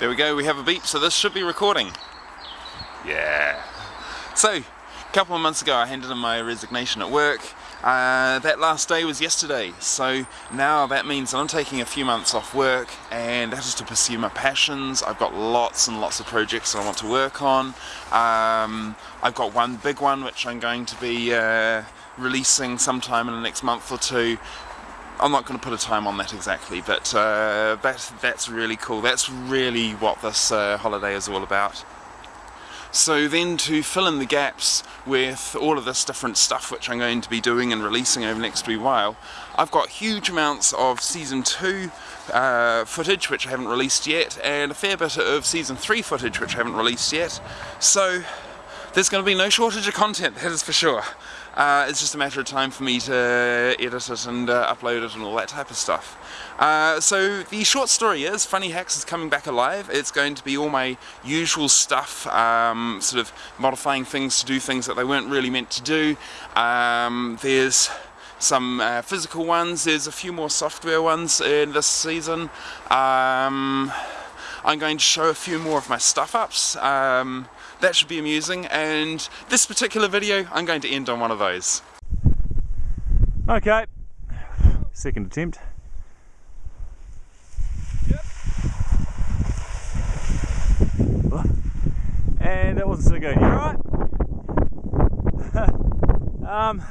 There we go, we have a beep, so this should be recording. Yeah. So, a couple of months ago I handed in my resignation at work. Uh, that last day was yesterday, so now that means that I'm taking a few months off work and that is to pursue my passions. I've got lots and lots of projects I want to work on. Um, I've got one big one which I'm going to be uh, releasing sometime in the next month or two I'm not going to put a time on that exactly, but uh, that, that's really cool. That's really what this uh, holiday is all about. So then to fill in the gaps with all of this different stuff which I'm going to be doing and releasing over the next wee while, I've got huge amounts of Season 2 uh, footage which I haven't released yet, and a fair bit of Season 3 footage which I haven't released yet. So there's going to be no shortage of content, that is for sure. Uh, it's just a matter of time for me to edit it and uh, upload it and all that type of stuff. Uh, so the short story is Funny Hacks is coming back alive. It's going to be all my usual stuff, um, sort of modifying things to do things that they weren't really meant to do. Um, there's some uh, physical ones, there's a few more software ones in this season. Um, I'm going to show a few more of my stuff ups. Um, that should be amusing and this particular video I'm going to end on one of those. Okay, second attempt. And that wasn't so good, you alright? um,